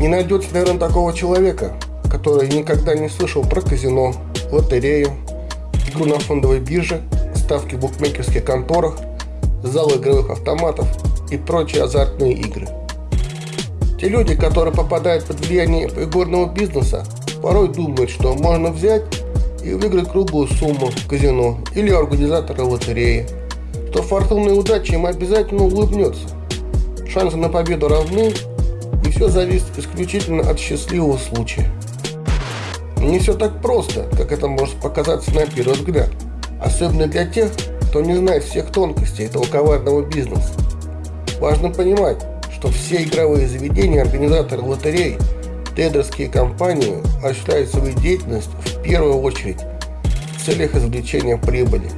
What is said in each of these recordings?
Не найдется, наверное, такого человека, который никогда не слышал про казино, лотерею, игру на фондовой бирже, ставки в букмекерских конторах, залы игровых автоматов и прочие азартные игры. Те люди, которые попадают под влияние игорного бизнеса, порой думают, что можно взять и выиграть круглую сумму в казино или организатора лотереи, что фортуна и удача им обязательно улыбнется. Шансы на победу равны, все зависит исключительно от счастливого случая. Не все так просто, как это может показаться на первый взгляд, особенно для тех, кто не знает всех тонкостей этого коварного бизнеса. Важно понимать, что все игровые заведения, организаторы лотерей, трейдерские компании осуществляют свою деятельность в первую очередь в целях извлечения прибыли.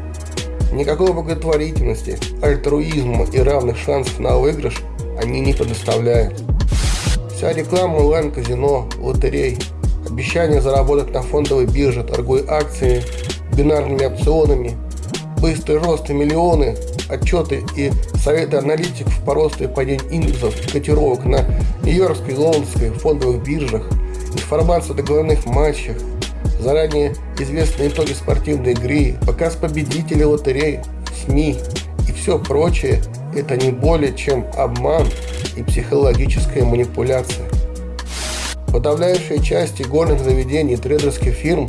Никакой благотворительности, альтруизма и равных шансов на выигрыш они не предоставляют. Вся реклама онлайн-казино, лотерей, обещание заработать на фондовой бирже, торгуя акциями, бинарными опционами, быстрый рост и миллионы, отчеты и советы аналитиков по росту и падению индексов и котировок на Нью-Йоркской и Лондонской фондовых биржах, информация о договорных матчах, заранее известные итоги спортивной игры, показ победителей лотерей, СМИ и все прочее – это не более чем обман и психологическая манипуляция. Подавляющая часть игорных заведений трейдерских фирм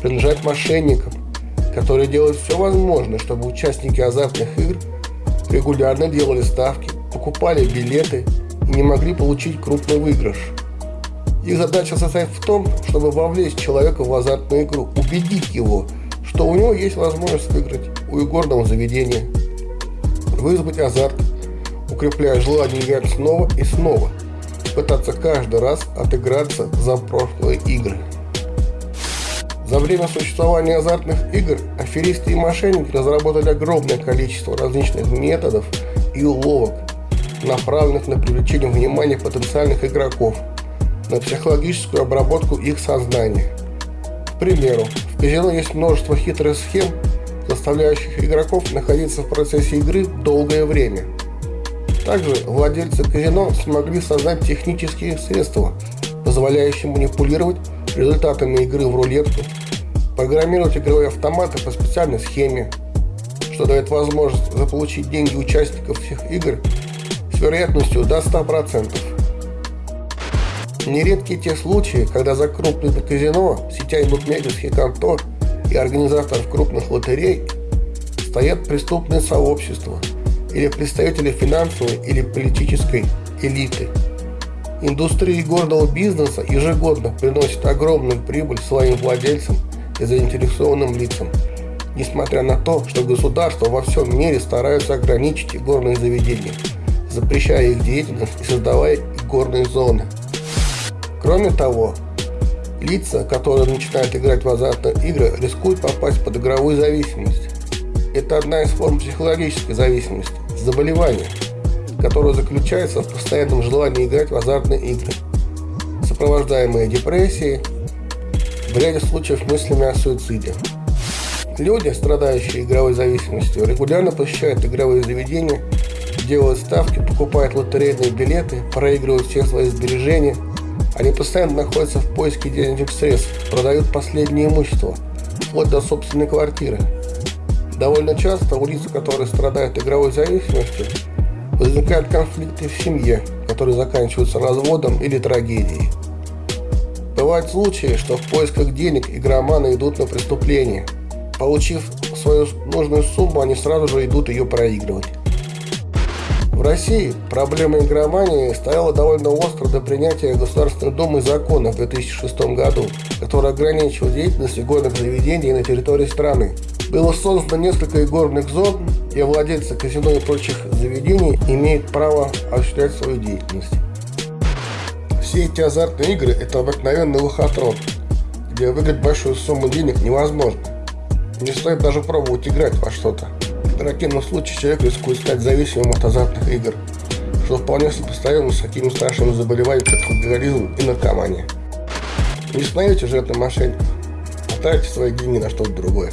принадлежат мошенникам, которые делают все возможное, чтобы участники азартных игр регулярно делали ставки, покупали билеты и не могли получить крупный выигрыш. Их задача состоит в том, чтобы вовлечь человека в азартную игру, убедить его, что у него есть возможность выиграть у игорного заведения, вызвать азарт, укрепляя желание играть снова и снова, пытаться каждый раз отыграться за прошлые игры. За время существования азартных игр аферисты и мошенники разработали огромное количество различных методов и уловок, направленных на привлечение внимания потенциальных игроков, на психологическую обработку их сознания. К примеру, в казино есть множество хитрых схем, заставляющих игроков находиться в процессе игры долгое время. Также владельцы казино смогли создать технические средства, позволяющие манипулировать результатами игры в рулетку, программировать игровые автоматы по специальной схеме, что дает возможность заполучить деньги участников всех игр с вероятностью до 100%. Нередки те случаи, когда за крупные казино, сетя букмекерских контор и организаторов крупных лотерей стоят преступные сообщества или представители финансовой или политической элиты. Индустрия игорного бизнеса ежегодно приносит огромную прибыль своим владельцам и заинтересованным лицам, несмотря на то, что государства во всем мире стараются ограничить игорные заведения, запрещая их деятельность и создавая игорные зоны. Кроме того, лица, которые начинают играть в азартные игры, рискуют попасть под игровую зависимость. Это одна из форм психологической зависимости, заболевания – которое заключается в постоянном желании играть в азартные игры, сопровождаемые депрессией, в ряде случаев мыслями о суициде. Люди, страдающие игровой зависимостью, регулярно посещают игровые заведения, делают ставки, покупают лотерейные билеты, проигрывают все свои сбережения. Они постоянно находятся в поиске денежных средств, продают последнее имущество, вплоть до собственной квартиры. Довольно часто у лиц, которые страдают игровой зависимостью, возникают конфликты в семье, которые заканчиваются разводом или трагедией. Бывают случаи, что в поисках денег игроманы идут на преступление. Получив свою нужную сумму, они сразу же идут ее проигрывать. В России проблема игромании стояла довольно остро до принятия Государственной Думы закона в 2006 году, который ограничивал деятельность игорных заведений на территории страны. Было создано несколько игорных зон, и владельцы казино и прочих заведений имеют право осуществлять свою деятельность. Все эти азартные игры – это обыкновенный лохотрон, где выиграть большую сумму денег невозможно. Не стоит даже пробовать играть во что-то. В противном случае человек рискует стать зависимым от азартных игр, что вполне сопоставимо с такими страшными заболеваниями, как алкоголизм и наркомания. Не становитесь жертвой мошенников, а тратьте свои деньги на что-то другое.